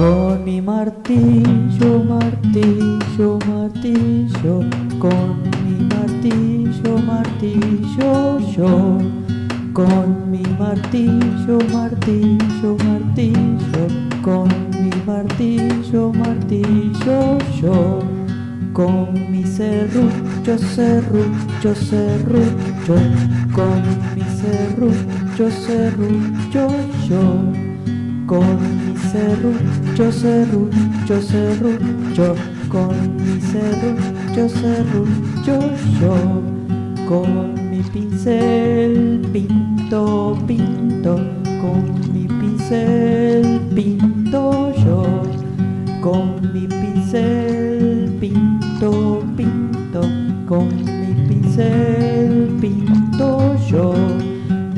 mi martillo, martillo, martillo, con mi martillo, martillo, yo. Con mi martillo, martillo, martillo, con mi martillo, martillo, yo. Con mi serrucho, serrucho, serrucho, con mi serrucho, serrucho, yo. Con mi serrucho, serrucho, serrucho, con mi serrucho, serrucho, yo. Con mi pincel pinto, pinto, con mi pincel pinto yo. Con mi pincel pinto, pinto, con mi pincel pinto yo.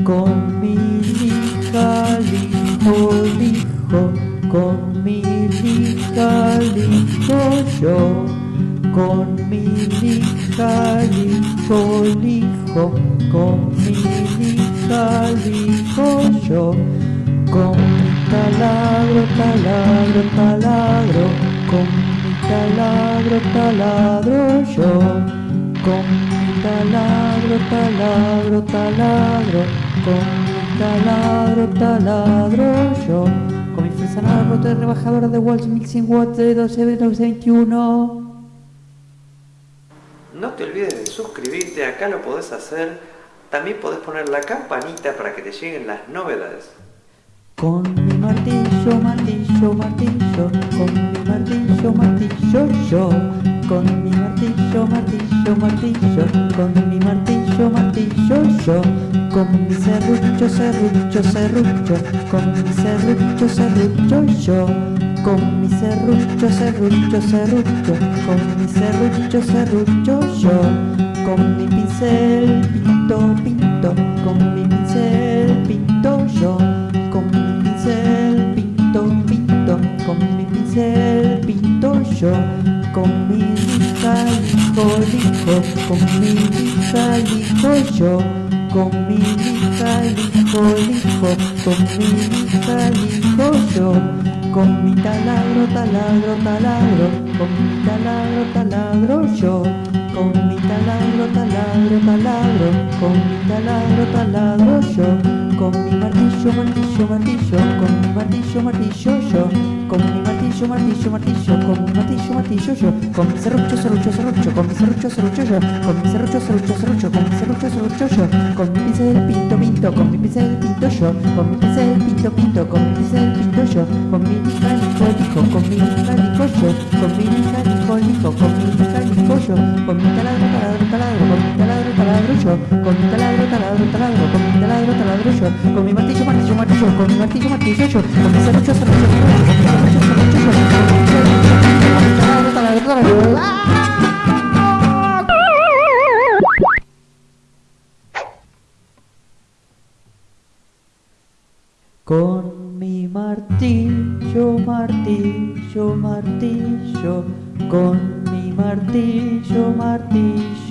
Con mi lija lijo, con mi lijo yo. Con mi lija lijo, lijo, con mi lijo yo. Con mi taladro, taladro, taladro, con mi taladro, taladro yo. Con mi taladro, taladro, taladro, con mi taladro, taladro de rebajadora de Walsh 1100 watts de 1221. No te olvides de suscribirte, acá lo podés hacer. También podés poner la campanita para que te lleguen las novedades. Con mi martillo, martillo, martillo, con mi martillo, martillo, yo. Con mi martillo, martillo, martillo, con mi martillo, martillo, yo. Con mi serrucho, serrucho, serrucho, con mi serrucho, serrucho, yo. Con mi serrucho, serrucho, serrucho, con mi serrucho, serrucho, yo. Con mi pincel, pinto, pinto, con mi pincel, pinto yo. Con mi pincel, pinto, pinto, con mi pincel, pinto yo. Con mi lija, lijo, lijo, con mi lija, lijo yo. Lijo, con mi lija, lijo yo. Con mi taladro, taladro, taladro, con mi taladro, taladro yo. Con mi taladro, taladro, taladro, con mi taladro, taladro yo. Con mi martillo, martillo, martillo, con martillo, martillo yo. Con mi martillo, martillo, martillo, con mi martillo, martillo yo. Con mi serrucho, serrucho, serrucho, con mi serrucho, serrucho yo. Con mi serrucho, serrucho, serrucho, con mi serrucho, serrucho yo. Con mi pincel pinto, pinto, con mi pincel pinto yo. Con mi pincel pinto, pinto, con mi pincel pinto yo. Con mi lija, lijo, con mi lija, yo. Con mi lija, lijo, con mi lija, yo. Con mi taladro, taladro, taladro, con mi taladro, taladro yo. Con mi taladro, taladro, taladro, con mi taladro, taladro yo. Con mi martillo, martillo, con mi martillo, martillo yo. Con mi serrucho, serrucho, serrucho, con mi serrucho, serrucho yo. Con mi martillo, martillo, martillo, con mi martillo, martillo,